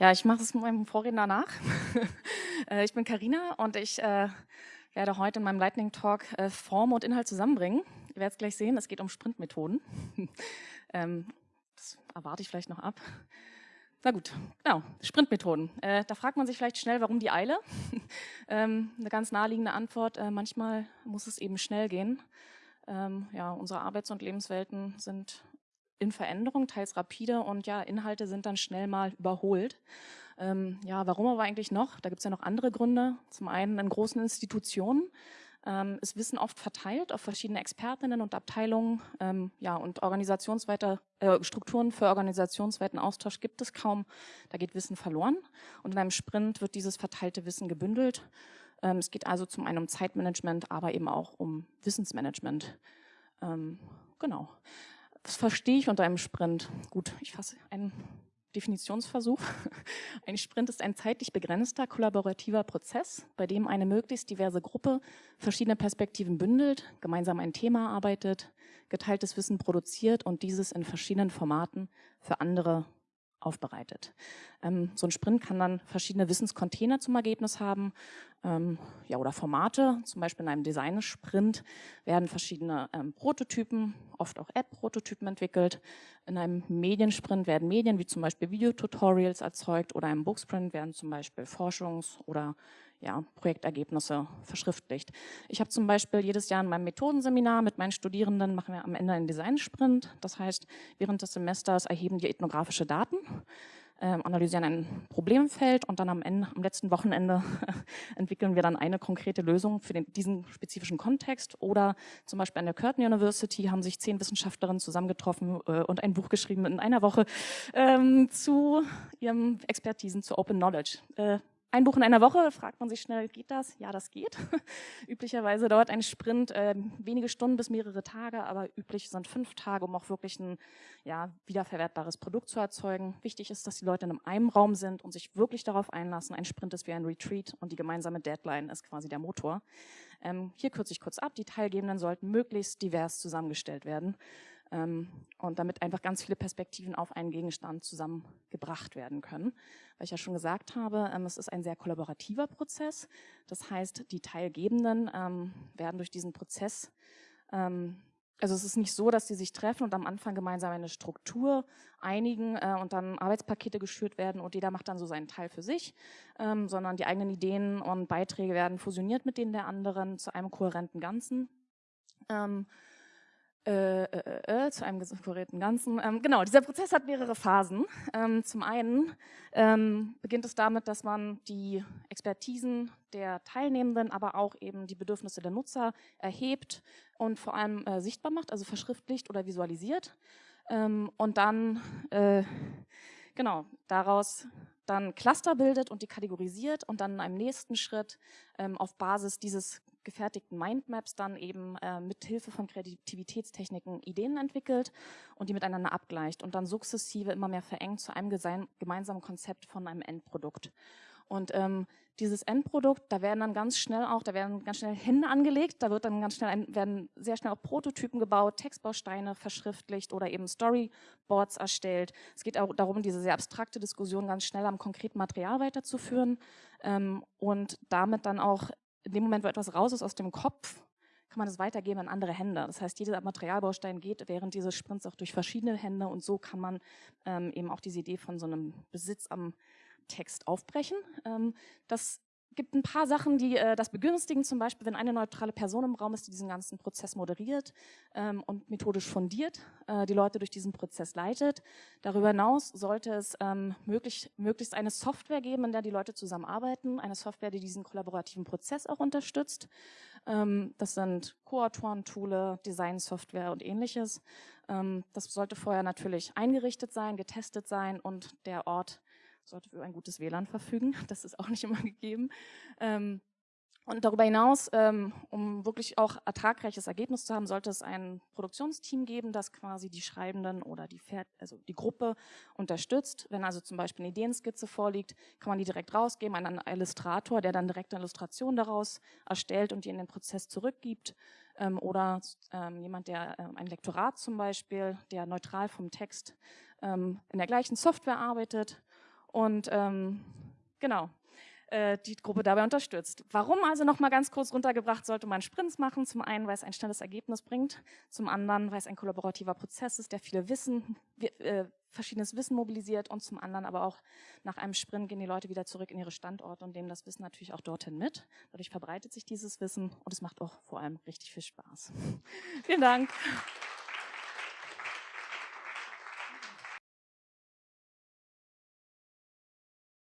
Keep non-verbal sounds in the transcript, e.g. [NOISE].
Ja, ich mache es meinem Vorredner nach. [LAUGHS] Äh, ich bin Karina und ich äh, werde heute in meinem Lightning Talk äh, Form und Inhalt zusammenbringen. Ihr werdet es gleich sehen, es geht um Sprintmethoden. [LAUGHS] ähm, das erwarte ich vielleicht noch ab. Na gut, genau, Sprintmethoden. Äh, da fragt man sich vielleicht schnell, warum die Eile? [LAUGHS] ähm, eine ganz naheliegende Antwort, äh, manchmal muss es eben schnell gehen. Ähm, ja, unsere Arbeits- und Lebenswelten sind in Veränderung, teils rapide und ja, Inhalte sind dann schnell mal überholt. Ähm, ja, warum aber eigentlich noch? Da gibt es ja noch andere Gründe. Zum einen in großen Institutionen ähm, ist Wissen oft verteilt auf verschiedene Expertinnen und Abteilungen. Ähm, ja, und organisationsweiter, äh, Strukturen für organisationsweiten Austausch gibt es kaum. Da geht Wissen verloren. Und in einem Sprint wird dieses verteilte Wissen gebündelt. Ähm, es geht also zum einen um Zeitmanagement, aber eben auch um Wissensmanagement. Ähm, genau. Was verstehe ich unter einem Sprint? Gut, ich fasse einen Definitionsversuch. [LAUGHS] Ein Sprint ist ein zeitlich begrenzter kollaborativer Prozess, bei dem eine möglichst diverse Gruppe verschiedene Perspektiven bündelt, gemeinsam ein Thema arbeitet, geteiltes Wissen produziert und dieses in verschiedenen Formaten für andere aufbereitet. Ähm, so ein Sprint kann dann verschiedene Wissenscontainer zum Ergebnis haben ähm, ja, oder Formate. Zum Beispiel in einem Design-Sprint werden verschiedene ähm, Prototypen, oft auch App-Prototypen entwickelt. In einem Mediensprint werden Medien wie zum Beispiel Videotutorials erzeugt oder im Booksprint werden zum Beispiel Forschungs- oder ja, Projektergebnisse verschriftlicht. Ich habe zum Beispiel jedes Jahr in meinem Methodenseminar mit meinen Studierenden machen wir am Ende einen Design-Sprint. Das heißt, während des Semesters erheben wir ethnografische Daten, äh, analysieren ein Problemfeld und dann am, Ende, am letzten Wochenende [LAUGHS] entwickeln wir dann eine konkrete Lösung für den, diesen spezifischen Kontext. Oder zum Beispiel an der Curtin University haben sich zehn Wissenschaftlerinnen zusammengetroffen äh, und ein Buch geschrieben in einer Woche ähm, zu ihrem Expertisen zu Open Knowledge. Äh, ein Buch in einer Woche, fragt man sich schnell, geht das? Ja, das geht. [LAUGHS] Üblicherweise dauert ein Sprint äh, wenige Stunden bis mehrere Tage, aber üblich sind fünf Tage, um auch wirklich ein ja, wiederverwertbares Produkt zu erzeugen. Wichtig ist, dass die Leute in einem Raum sind und sich wirklich darauf einlassen. Ein Sprint ist wie ein Retreat und die gemeinsame Deadline ist quasi der Motor. Ähm, hier kürze ich kurz ab. Die Teilgebenden sollten möglichst divers zusammengestellt werden und damit einfach ganz viele Perspektiven auf einen Gegenstand zusammengebracht werden können. Weil ich ja schon gesagt habe, ähm, es ist ein sehr kollaborativer Prozess. Das heißt, die Teilgebenden ähm, werden durch diesen Prozess ähm, also es ist nicht so, dass sie sich treffen und am Anfang gemeinsam eine Struktur einigen äh, und dann Arbeitspakete geschürt werden und jeder macht dann so seinen Teil für sich, ähm, sondern die eigenen Ideen und Beiträge werden fusioniert mit denen der anderen zu einem kohärenten Ganzen. Äh, äh, äh, zu einem kohärenten Ganzen. Ähm, genau, dieser Prozess hat mehrere Phasen. Ähm, zum einen ähm, beginnt es damit, dass man die Expertisen der Teilnehmenden, aber auch eben die Bedürfnisse der Nutzer erhebt und vor allem äh, sichtbar macht, also verschriftlicht oder visualisiert. Ähm, und dann, äh, genau, daraus dann Cluster bildet und die kategorisiert und dann in einem nächsten Schritt ähm, auf Basis dieses gefertigten Mindmaps dann eben äh, mit Hilfe von Kreativitätstechniken Ideen entwickelt und die miteinander abgleicht und dann sukzessive immer mehr verengt zu einem gemeinsamen Konzept von einem Endprodukt. Und ähm, dieses Endprodukt, da werden dann ganz schnell auch, da werden ganz schnell Hände angelegt, da wird dann ganz schnell ein, werden sehr schnell auch Prototypen gebaut, Textbausteine verschriftlicht oder eben Storyboards erstellt. Es geht auch darum, diese sehr abstrakte Diskussion ganz schnell am konkreten Material weiterzuführen ähm, und damit dann auch in dem Moment, wo etwas raus ist aus dem Kopf, kann man es weitergeben an andere Hände. Das heißt, jeder Materialbaustein geht während dieses Sprints auch durch verschiedene Hände und so kann man ähm, eben auch diese Idee von so einem Besitz am Text aufbrechen. Ähm, das gibt ein paar Sachen, die äh, das begünstigen, zum Beispiel, wenn eine neutrale Person im Raum ist, die diesen ganzen Prozess moderiert ähm, und methodisch fundiert, äh, die Leute durch diesen Prozess leitet. Darüber hinaus sollte es ähm, möglich, möglichst eine Software geben, in der die Leute zusammenarbeiten, eine Software, die diesen kollaborativen Prozess auch unterstützt. Ähm, das sind Co-Autoren-Toole, Design-Software und ähnliches. Ähm, das sollte vorher natürlich eingerichtet sein, getestet sein und der Ort sollte über ein gutes WLAN verfügen. [LAUGHS] Das ist auch nicht immer gegeben. Ähm, Und darüber hinaus, ähm, um wirklich auch ertragreiches Ergebnis zu haben, sollte es ein Produktionsteam geben, das quasi die Schreibenden oder die, also die Gruppe unterstützt. Wenn also zum Beispiel eine Ideenskizze vorliegt, kann man die direkt rausgeben an einen Illustrator, der dann direkt eine Illustration daraus erstellt und die in den Prozess zurückgibt. Ähm, oder ähm, jemand, der ähm, ein Lektorat zum Beispiel, der neutral vom Text ähm, in der gleichen Software arbeitet. Und ähm, genau, äh, die Gruppe dabei unterstützt. Warum also nochmal ganz kurz runtergebracht, sollte man Sprints machen? Zum einen, weil es ein schnelles Ergebnis bringt, zum anderen, weil es ein kollaborativer Prozess ist, der viele Wissen, äh, verschiedenes Wissen mobilisiert und zum anderen aber auch nach einem Sprint gehen die Leute wieder zurück in ihre Standorte und nehmen das Wissen natürlich auch dorthin mit. Dadurch verbreitet sich dieses Wissen und es macht auch vor allem richtig viel Spaß. [LAUGHS] Vielen Dank.